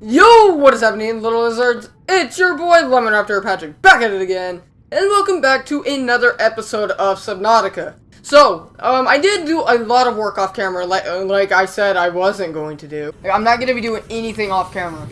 Yo, what is happening, little lizards? It's your boy Lemon Patrick back at it again, and welcome back to another episode of Subnautica. So, um, I did do a lot of work off camera, like uh, like I said I wasn't going to do. Like, I'm not gonna be doing anything off camera.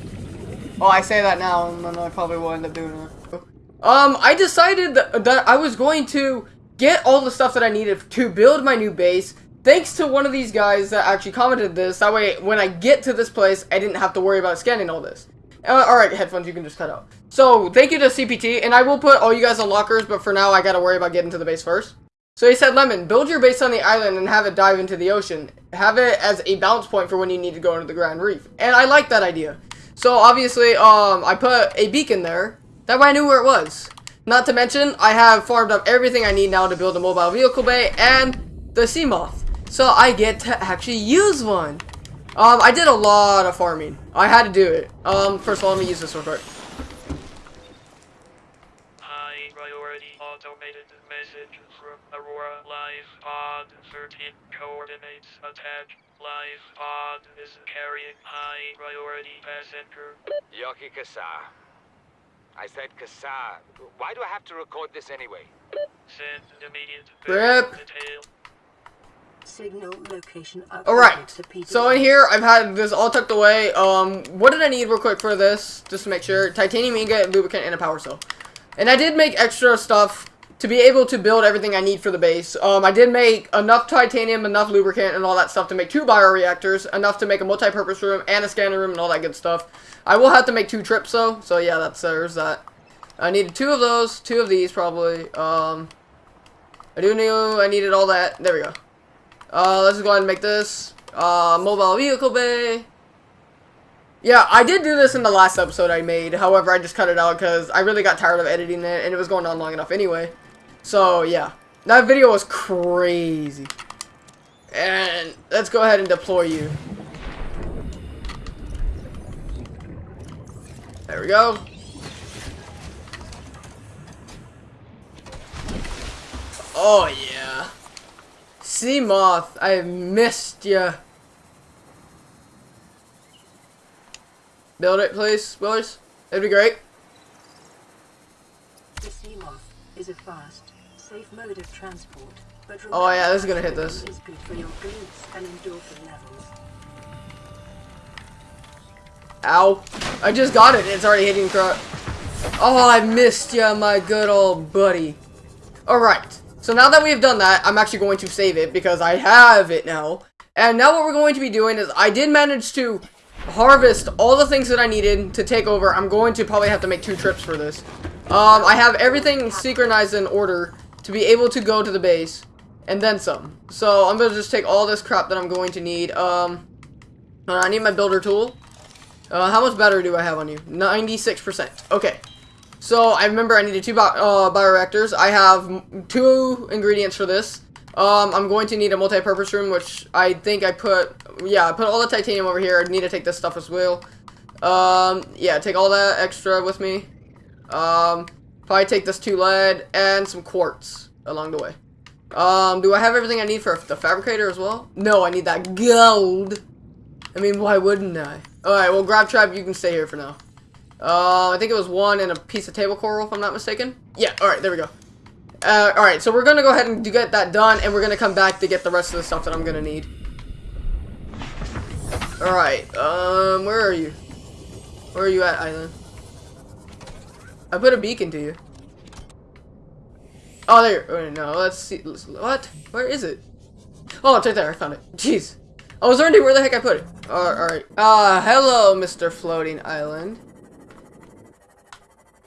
Well, I say that now, and then I probably will end up doing it. Um, I decided that, that I was going to get all the stuff that I needed to build my new base, thanks to one of these guys that actually commented this. That way, when I get to this place, I didn't have to worry about scanning all this. Uh, Alright, headphones, you can just cut out. So, thank you to CPT, and I will put all you guys on lockers, but for now, I gotta worry about getting to the base first. So he said, Lemon, build your base on the island and have it dive into the ocean. Have it as a bounce point for when you need to go into the Grand Reef. And I like that idea. So, obviously, um, I put a beacon there. That way I knew where it was. Not to mention, I have farmed up everything I need now to build a mobile vehicle bay and the Seamoth. So I get to actually use one. Um, I did a lot of farming. I had to do it. Um, first of all, let me use this real quick. High priority automated message from Aurora Live Pod 13 coordinates attack. Live Pod is carrying high priority passenger. Yoki Kasa. I said Kasa. Why do I have to record this anyway? Send immediate Rip. detail. Signal location Alright, so in here, I've had this all tucked away. Um, what did I need real quick for this? Just to make sure. Titanium ingot, lubricant, and a power cell. And I did make extra stuff to be able to build everything I need for the base. Um, I did make enough titanium, enough lubricant, and all that stuff to make two bioreactors, enough to make a multi-purpose room and a scanner room and all that good stuff. I will have to make two trips though, so yeah, that's there's that. I needed two of those, two of these probably. Um, I do knew I needed all that. There we go. Uh, let's go ahead and make this. Uh, mobile vehicle bay. Yeah, I did do this in the last episode I made. However, I just cut it out because I really got tired of editing it, and it was going on long enough anyway. So, yeah. That video was crazy. And let's go ahead and deploy you. There we go. Oh, yeah. Seamoth, I missed ya. Build it, please, boys. That'd be great. The Seamoth is a fast, safe mode of transport. But Oh, yeah, this is gonna hit this. is good for your glutes and endorphin levels. Ow. I just got it. It's already hitting crap. Oh, I missed ya, my good old buddy. Alright. So now that we've done that, I'm actually going to save it because I have it now. And now what we're going to be doing is I did manage to harvest all the things that I needed to take over. I'm going to probably have to make two trips for this. Um, I have everything synchronized in order to be able to go to the base. And then some. So I'm going to just take all this crap that I'm going to need. Um, I need my builder tool. Uh, how much battery do I have on you? 96%. Okay. So, I remember I needed two bi uh, bioreactors. I have two ingredients for this. Um, I'm going to need a multi-purpose room, which I think I put... Yeah, I put all the titanium over here. I need to take this stuff as well. Um, yeah, take all that extra with me. Um, probably take this two lead and some quartz along the way. Um, do I have everything I need for the fabricator as well? No, I need that gold. I mean, why wouldn't I? Alright, well, Grab Trap, you can stay here for now. Uh, I think it was one and a piece of table coral, if I'm not mistaken. Yeah, alright, there we go. Uh, alright, so we're gonna go ahead and do- get that done, and we're gonna come back to get the rest of the stuff that I'm gonna need. Alright, um, where are you? Where are you at, Island? I put a beacon to you. Oh, there. Oh, no, let's see. What? Where is it? Oh, it's right there. I found it. Jeez. I was wondering where the heck I put it. Alright. Uh, hello, Mr. Floating Island.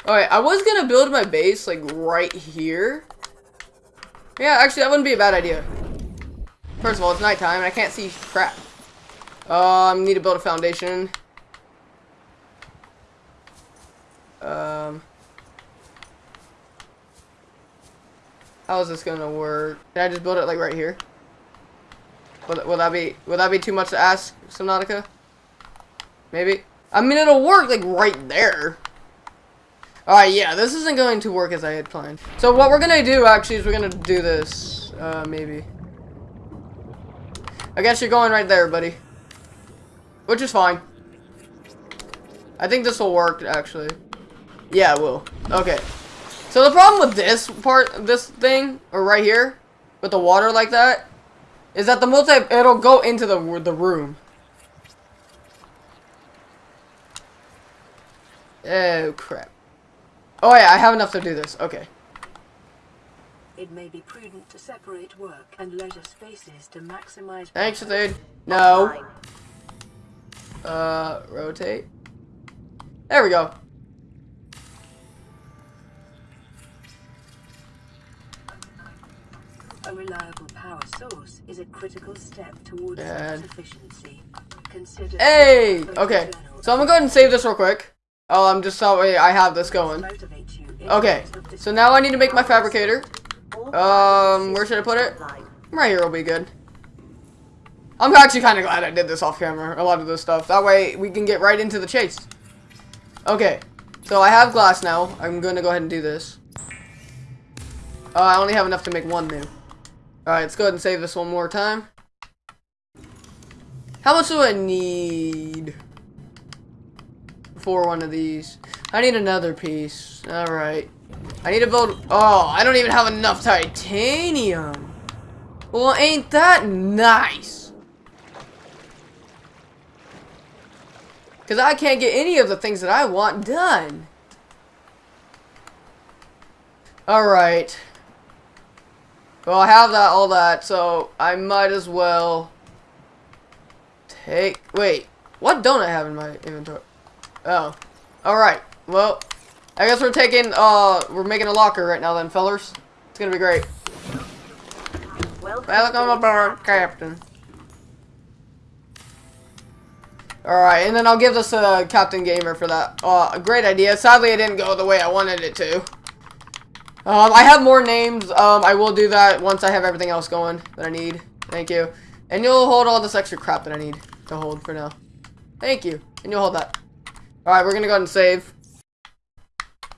Alright, I was gonna build my base, like, right here. Yeah, actually, that wouldn't be a bad idea. First of all, it's nighttime, and I can't see crap. Um, need to build a foundation. Um... How is this gonna work? Can I just build it, like, right here? Will, will that be will that be too much to ask, Subnautica? Maybe. I mean, it'll work like right there. Alright, yeah, this isn't going to work as I had planned. So what we're gonna do actually is we're gonna do this. Uh, maybe. I guess you're going right there, buddy. Which is fine. I think this will work, actually. Yeah, it will. Okay. So the problem with this part, this thing, or right here, with the water like that, is that the multi, it'll go into the, the room. Oh, crap. Oh, yeah, I have enough to do this. Okay. It may be prudent to separate work and leisure spaces to maximize. Thanks, dude. No. Uh, rotate. There we go. A reliable power source is a critical step towards self-sufficiency. Consider Hey! Okay. So I'm gonna go ahead and save this real quick. Oh, I'm just sorry way I have this going. Okay. So now I need to make my fabricator. Um, where should I put it? Right here will be good. I'm actually kind of glad I did this off camera, a lot of this stuff. That way we can get right into the chase. Okay, so I have glass now. I'm going to go ahead and do this. Uh, I only have enough to make one new. Alright, let's go ahead and save this one more time. How much do I need for one of these? I need another piece. Alright. I need to build... Oh, I don't even have enough titanium. Well, ain't that nice? Because I can't get any of the things that I want done. Alright. Well, I have that, all that, so I might as well take... Wait, what don't I have in my inventory? Oh. Alright, well, I guess we're taking, uh, we're making a locker right now then, fellers. It's gonna be great. Welcome aboard, Captain. Alright, and then I'll give this to Captain Gamer for that. Uh, great idea. Sadly, it didn't go the way I wanted it to. Um, I have more names. Um, I will do that once I have everything else going that I need. Thank you. And you'll hold all this extra crap that I need to hold for now. Thank you. And you'll hold that. Alright, we're gonna go ahead and save.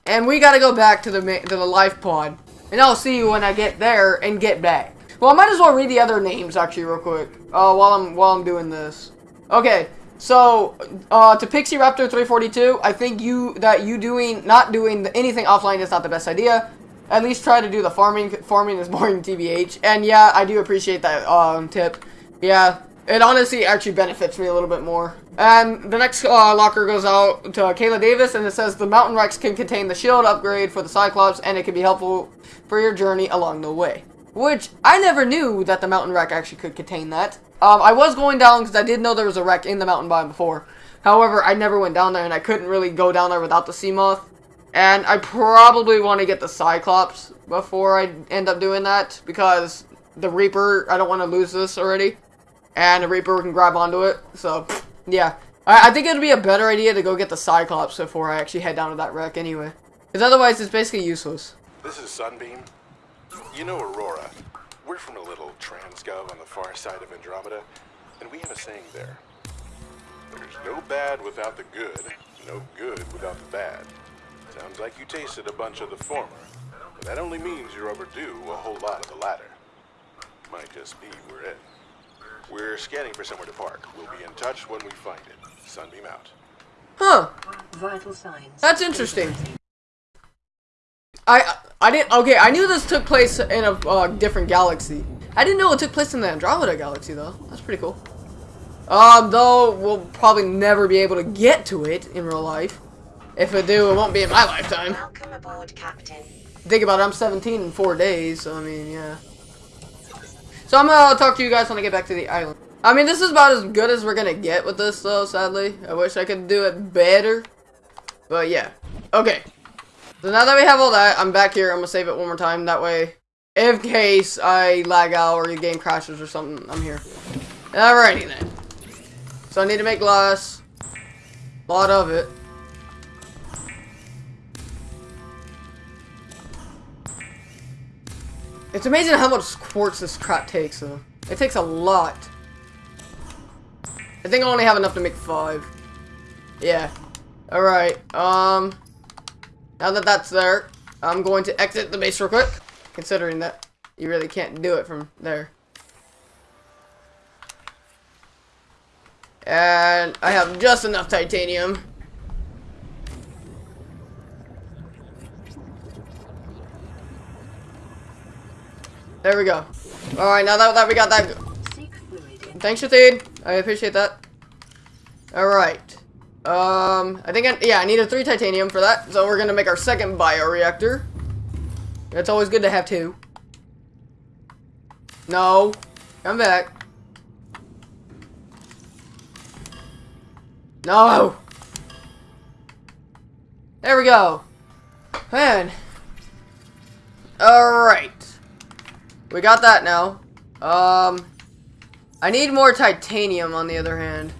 And we gotta go back to the to the life pod. And I'll see you when I get there and get back. Well, I might as well read the other names actually real quick. Uh, while I'm while I'm doing this. Okay, so uh, to Pixie Raptor 342, I think you that you doing not doing anything offline is not the best idea. At least try to do the farming. Farming is boring, tbh. And yeah, I do appreciate that um, tip. Yeah, it honestly actually benefits me a little bit more. And the next uh, locker goes out to Kayla Davis, and it says the Mountain Wrecks can contain the shield upgrade for the Cyclops, and it can be helpful for your journey along the way. Which, I never knew that the Mountain Wreck actually could contain that. Um, I was going down because I did know there was a wreck in the mountain biome before. However, I never went down there, and I couldn't really go down there without the Seamoth. And I probably want to get the Cyclops before I end up doing that, because the Reaper, I don't want to lose this already. And the Reaper can grab onto it, so, yeah. I, I think it would be a better idea to go get the Cyclops before I actually head down to that wreck anyway. Because otherwise, it's basically useless. This is Sunbeam. You know Aurora. We're from a little transgov on the far side of Andromeda, and we have a saying there. There's no bad without the good, no good without the bad. Sounds like you tasted a bunch of the former, but that only means you're overdue a whole lot of the latter. Might just be we're in. We're scanning for somewhere to park. We'll be in touch when we find it. Sunbeam out. Huh. Vital signs. That's interesting. I I didn't. Okay, I knew this took place in a uh, different galaxy. I didn't know it took place in the Andromeda galaxy though. That's pretty cool. Um, though we'll probably never be able to get to it in real life. If we do, it won't be in my lifetime. Welcome aboard, Captain. Think about it. I'm 17 in four days. So I mean, yeah. So I'm gonna uh, talk to you guys when I get back to the island. I mean, this is about as good as we're gonna get with this, though. Sadly, I wish I could do it better. But yeah. Okay. So now that we have all that, I'm back here. I'm gonna save it one more time. That way, in case I lag out or the game crashes or something, I'm here. Alrighty then. So I need to make glass. A lot of it. It's amazing how much quartz this crap takes, though. It takes a lot. I think I only have enough to make five. Yeah. Alright, um... Now that that's there, I'm going to exit the base real quick. Considering that you really can't do it from there. And I have just enough titanium There we go. Alright, now that, that we got that. Thanks, Shathid. I appreciate that. Alright. Um, I think, I, yeah, I needed three titanium for that. So we're gonna make our second bioreactor. It's always good to have two. No. Come back. No! There we go. Man. Alright. We got that now. Um, I need more titanium on the other hand.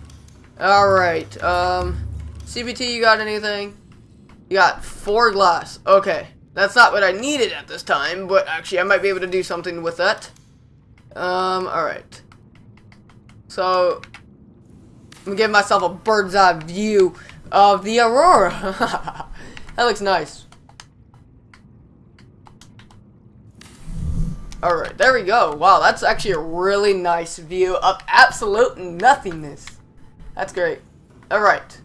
Alright, um, CBT, you got anything? You got four glass. Okay. That's not what I needed at this time, but actually I might be able to do something with that. Um, alright. So, I'm gonna give myself a bird's eye view of the aurora. that looks nice. Alright, there we go. Wow, that's actually a really nice view of absolute nothingness. That's great. Alright.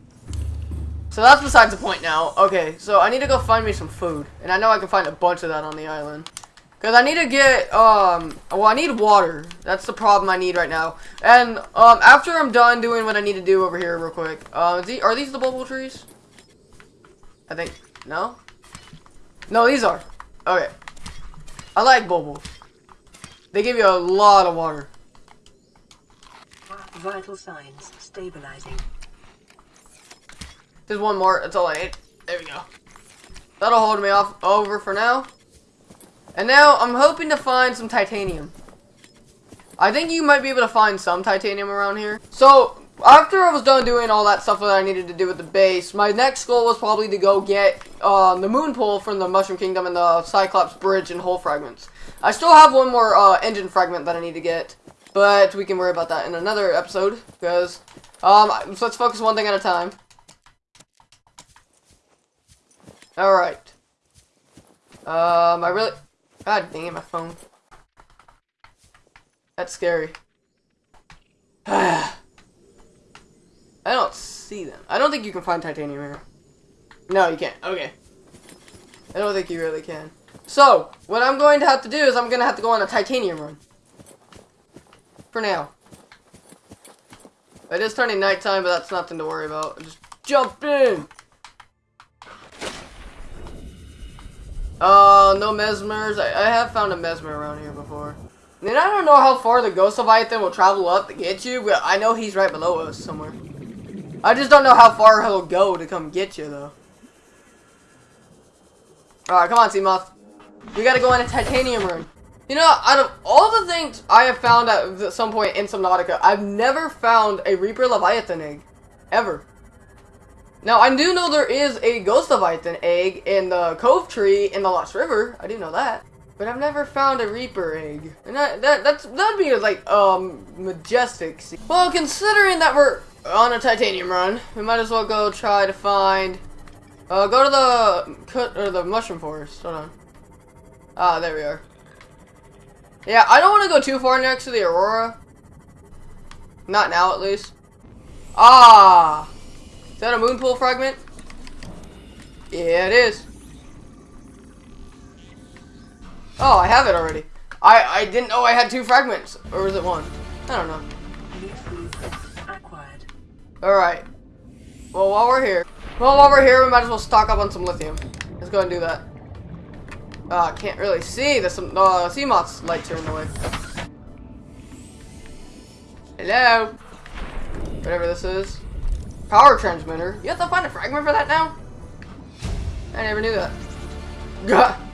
So that's besides the point now. Okay, so I need to go find me some food. And I know I can find a bunch of that on the island. Because I need to get, um, well, I need water. That's the problem I need right now. And, um, after I'm done doing what I need to do over here real quick, uh, are these the bubble trees? I think, no? No, these are. Okay. I like bubbles. They give you a lot of water. vital signs stabilizing. There's one more. That's all I need. There we go. That'll hold me off over for now. And now I'm hoping to find some titanium. I think you might be able to find some titanium around here. So after I was done doing all that stuff that I needed to do with the base, my next goal was probably to go get uh, the moon pool from the Mushroom Kingdom and the Cyclops Bridge and hull fragments. I still have one more uh, engine fragment that I need to get, but we can worry about that in another episode because um, so let's focus one thing at a time. All right. Um, I really. God dang it, my phone. That's scary. I don't see them. I don't think you can find titanium here. No, you can't. Okay. I don't think you really can. So, what I'm going to have to do is I'm going to have to go on a titanium run. For now. It is turning nighttime, but that's nothing to worry about. Just jump in! Uh, no mesmers. I, I have found a mesmer around here before. And I don't know how far the Ghost Leviathan will travel up to get you, but I know he's right below us somewhere. I just don't know how far he'll go to come get you, though. Alright, come on, Seamoth. We gotta go in a titanium room. You know, out of all the things I have found at some point in Subnautica, I've never found a Reaper Leviathan egg. Ever. Now, I do know there is a Ghost Leviathan egg in the Cove Tree in the Lost River. I do know that. But I've never found a Reaper egg. And that, that that's that'd be like um majestic. Well, considering that we're on a titanium run, we might as well go try to find uh go to the or the mushroom forest. Hold on. Ah, there we are. Yeah, I don't want to go too far next to the Aurora. Not now, at least. Ah! Is that a moon pool fragment? Yeah, it is. Oh, I have it already. I, I didn't know I had two fragments. Or was it one? I don't know. Alright. Well, while we're here. Well, while we're here, we might as well stock up on some lithium. Let's go and do that. Uh, can't really see. There's some, uh, Seamoth's lights are in the way. Hello? Whatever this is. Power transmitter. You have to find a fragment for that now? I never knew that. Gah.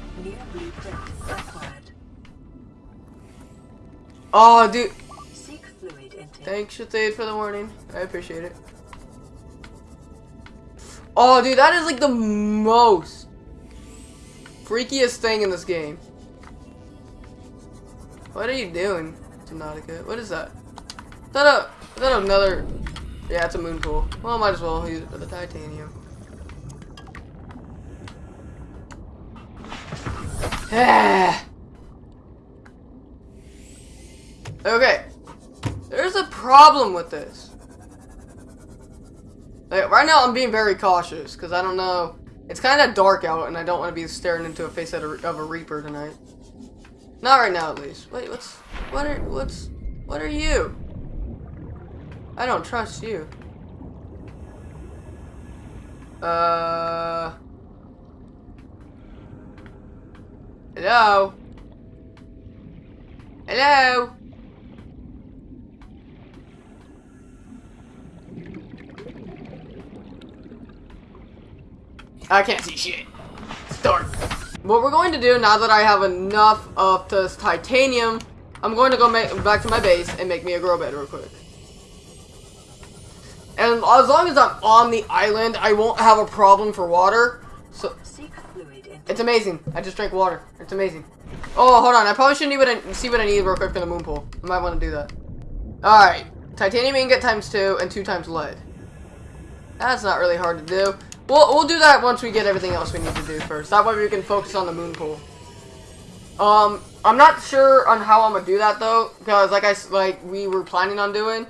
Oh, dude. Thanks, Shathade, for the warning. I appreciate it. Oh, dude, that is like the most freakiest thing in this game. What are you doing, Subnautica? What is that? Is that a, is that another, yeah, it's a moon pool. Well, I might as well use it for the titanium. okay. There's a problem with this. Like, right now, I'm being very cautious because I don't know. It's kind of dark out, and I don't want to be staring into a face of a, of a Reaper tonight. Not right now, at least. Wait, what's... What are... What's... What are you? I don't trust you. Uh... Hello? Hello? I can't see shit. Dark. What we're going to do now that I have enough of this titanium, I'm going to go back to my base and make me a grow bed real quick. And as long as I'm on the island, I won't have a problem for water. So it's amazing. I just drank water. It's amazing. Oh, hold on. I probably shouldn't even see what I need real quick for the moon pool. I might want to do that. Alright. Titanium ingot times two and two times lead. That's not really hard to do. We'll, we'll do that once we get everything else we need to do first. That way we can focus on the moon pool. Um, I'm not sure on how I'm gonna do that though, because like I like we were planning on doing,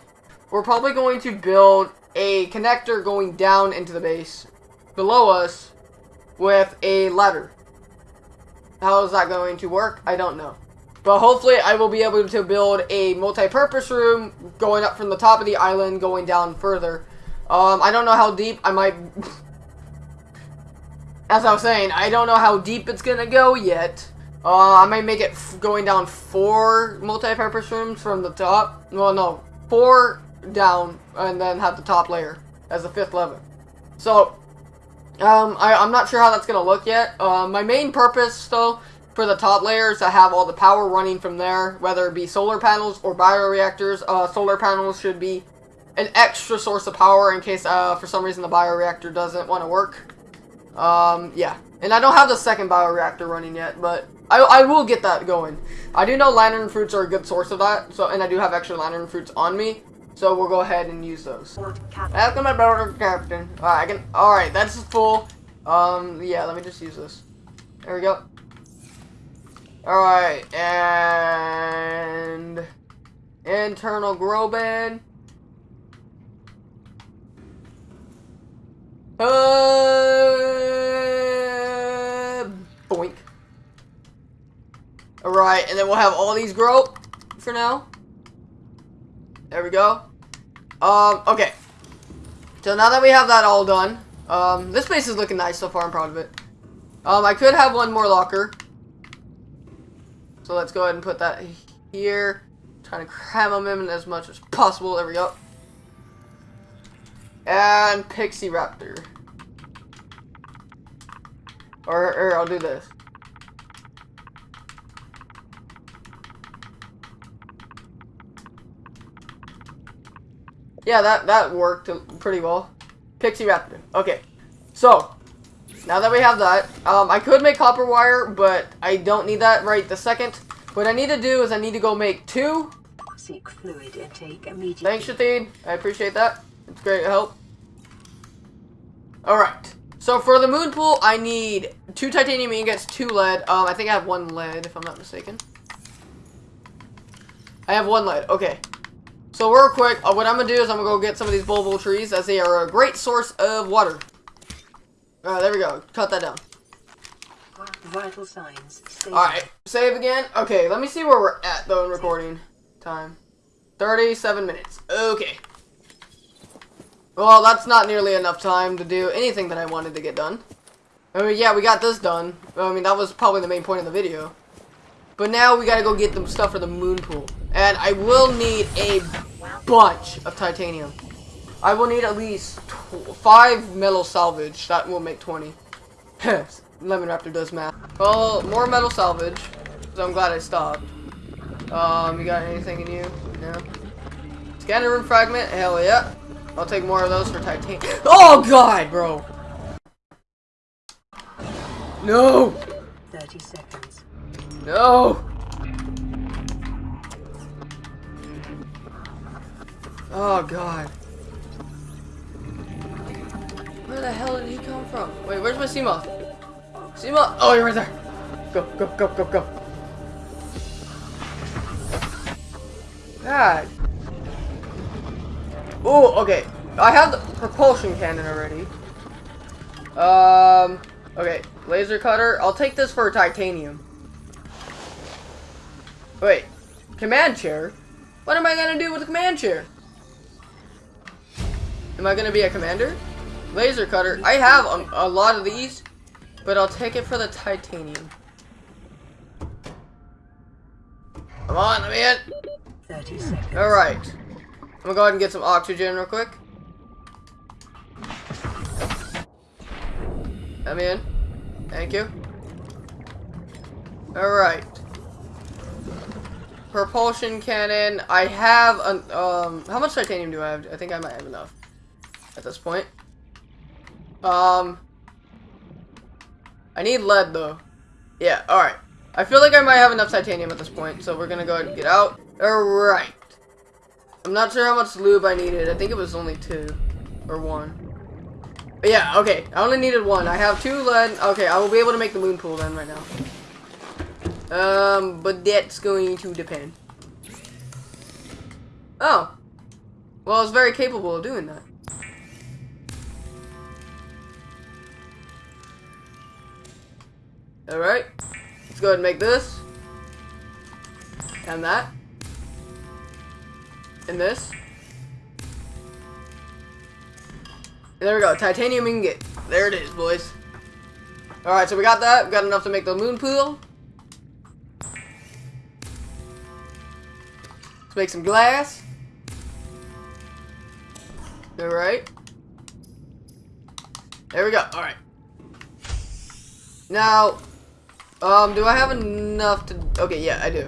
we're probably going to build a connector going down into the base below us with a ladder. How is that going to work? I don't know. But hopefully I will be able to build a multi-purpose room going up from the top of the island going down further. Um, I don't know how deep I might... As I was saying, I don't know how deep it's gonna go yet. Uh, I might make it going down four multi-purpose rooms from the top. Well, no, four down, and then have the top layer as the fifth level. So, um, I, I'm not sure how that's gonna look yet. Uh, my main purpose, though, for the top layer is to have all the power running from there, whether it be solar panels or bioreactors. Uh, solar panels should be an extra source of power in case, uh, for some reason the bioreactor doesn't want to work. Um, yeah. And I don't have the second bioreactor running yet, but I, I will get that going. I do know lantern fruits are a good source of that, so and I do have extra lantern fruits on me, so we'll go ahead and use those. Cap- Welcome aboard, Captain. Alright, I can. Alright, that's full. Um, yeah, let me just use this. There we go. Alright, and. Internal grow bed. Uh, boink. Alright, and then we'll have all these grow for now. There we go. Um, okay. So now that we have that all done, um, this place is looking nice so far. I'm proud of it. Um, I could have one more locker. So let's go ahead and put that here. Trying to cram them in as much as possible. There we go. And Pixie Raptor. Or, or I'll do this. Yeah, that, that worked pretty well. Pixie Raptor. Okay. So, now that we have that, um, I could make copper wire, but I don't need that right the second. What I need to do is I need to go make two. Seek fluid intake immediately. Thanks, Shatheen. I appreciate that. It's great help. Alright. So for the moon pool, I need two titanium ingots, two lead. Um, I think I have one lead, if I'm not mistaken. I have one lead. Okay. So real quick, uh, what I'm going to do is I'm going to go get some of these bulbo trees, as they are a great source of water. Alright, there we go. Cut that down. Vital signs. Alright, save again. Okay, let me see where we're at, though, in recording time. 37 minutes. Okay. Well, that's not nearly enough time to do anything that I wanted to get done. I mean, yeah, we got this done. I mean, that was probably the main point of the video. But now we gotta go get the stuff for the moon pool. And I will need a bunch of titanium. I will need at least tw 5 metal salvage. That will make 20. Lemon Raptor does math. Well, more metal salvage. So I'm glad I stopped. Um, you got anything in you? No? Scanner room fragment? Hell yeah. I'll take more of those for titanium. Oh god, bro! No! 30 seconds. No! Oh god. Where the hell did he come from? Wait, where's my Seamoth? Seamoth! Oh, you're right there! Go, go, go, go, go. God. Oh, okay. I have the propulsion cannon already. Um, okay. Laser cutter. I'll take this for titanium. Wait, command chair? What am I gonna do with the command chair? Am I gonna be a commander? Laser cutter. I have a, a lot of these, but I'll take it for the titanium. Come on, let me in. 30 seconds. Alright. I'm gonna go ahead and get some oxygen real quick. Me in. Thank you. Alright. Propulsion cannon. I have an, um, how much titanium do I have? I think I might have enough at this point. Um, I need lead though. Yeah, alright. I feel like I might have enough titanium at this point, so we're gonna go ahead and get out. Alright. I'm not sure how much lube I needed. I think it was only two. Or one. But yeah, okay. I only needed one. I have two lead. Okay, I will be able to make the moon pool then right now. Um, but that's going to depend. Oh. Well, I was very capable of doing that. Alright. Let's go ahead and make this. And that. And this. There we go. Titanium ingot. There it is, boys. Alright, so we got that. We got enough to make the moon pool. Let's make some glass. Alright. There we go. Alright. Now, um, do I have enough to... Okay, yeah, I do.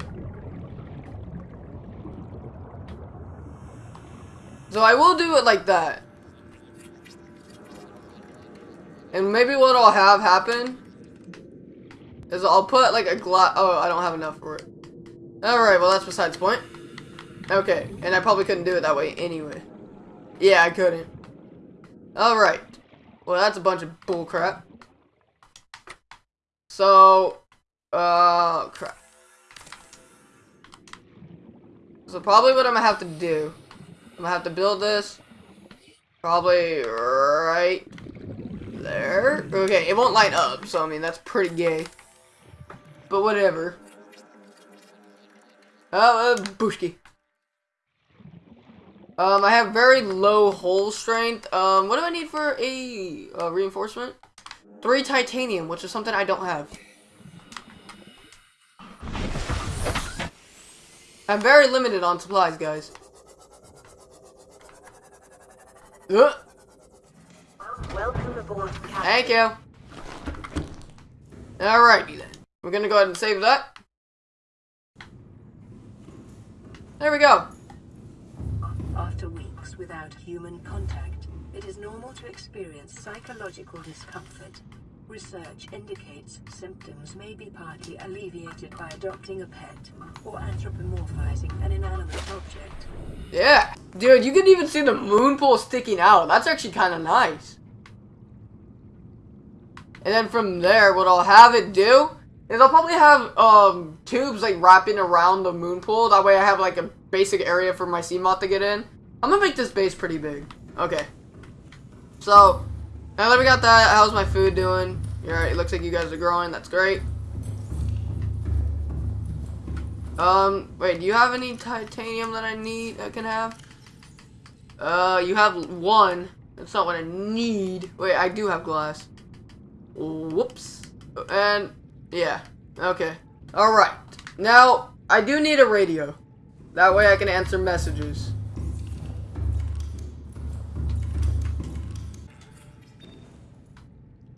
So I will do it like that. And maybe what I'll have happen is I'll put like a glass. Oh, I don't have enough for it. Alright, well that's besides point. Okay, and I probably couldn't do it that way anyway. Yeah, I couldn't. Alright. Well, that's a bunch of bullcrap. So, uh, crap. So probably what I'm gonna have to do, I'm gonna have to build this, probably right there. Okay, it won't light up, so I mean, that's pretty gay. But whatever. Oh, uh, Bushki. Um, I have very low hole strength. Um, what do I need for a uh, reinforcement? Three titanium, which is something I don't have. I'm very limited on supplies, guys. Welcome aboard, Captain. Thank you. Alrighty then. We're gonna go ahead and save that. There we go. After weeks without human contact, it is normal to experience psychological discomfort. Research indicates symptoms may be partly alleviated by adopting a pet or anthropomorphizing an inanimate object. Yeah. Dude, you can even see the moon pool sticking out. That's actually kind of nice. And then from there, what I'll have it do is I'll probably have um tubes like wrapping around the moon pool. That way I have like a basic area for my Seamoth to get in. I'm gonna make this base pretty big. Okay. So, now that we got that, how's my food doing? Alright, it looks like you guys are growing. That's great. Um, wait, do you have any titanium that I need, I can have? Uh, you have one. That's not what I need. Wait, I do have glass. Whoops. And, yeah. Okay. Alright. Now, I do need a radio. That way I can answer messages.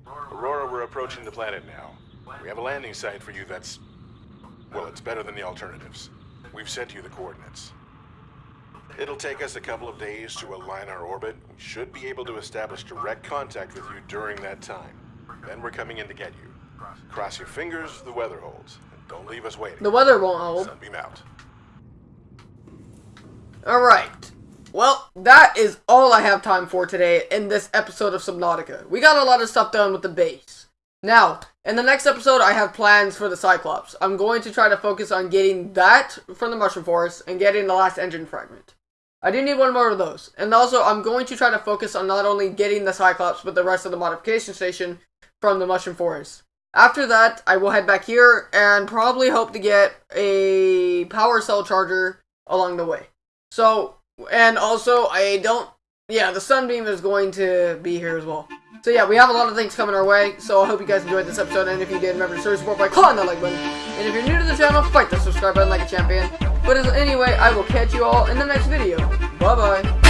Aurora, we're approaching the planet now. We have a landing site for you that's... Well, it's better than the alternatives. We've sent you the coordinates. It'll take us a couple of days to align our orbit. We should be able to establish direct contact with you during that time. Then we're coming in to get you. Cross your fingers the weather holds. And don't leave us waiting. The weather won't hold. Sunbeam out. Alright. Well, that is all I have time for today in this episode of Subnautica. We got a lot of stuff done with the base. Now, in the next episode, I have plans for the Cyclops. I'm going to try to focus on getting that from the Mushroom Forest and getting the last engine fragment. I do need one more of those. And also, I'm going to try to focus on not only getting the Cyclops, but the rest of the modification station from the Mushroom Forest. After that, I will head back here and probably hope to get a power cell charger along the way. So, and also, I don't, yeah, the sunbeam is going to be here as well. So yeah, we have a lot of things coming our way, so I hope you guys enjoyed this episode, and if you did, remember to show your support by clicking that like button. And if you're new to the channel, fight the subscribe button like a champion. But anyway, I will catch you all in the next video. Bye-bye.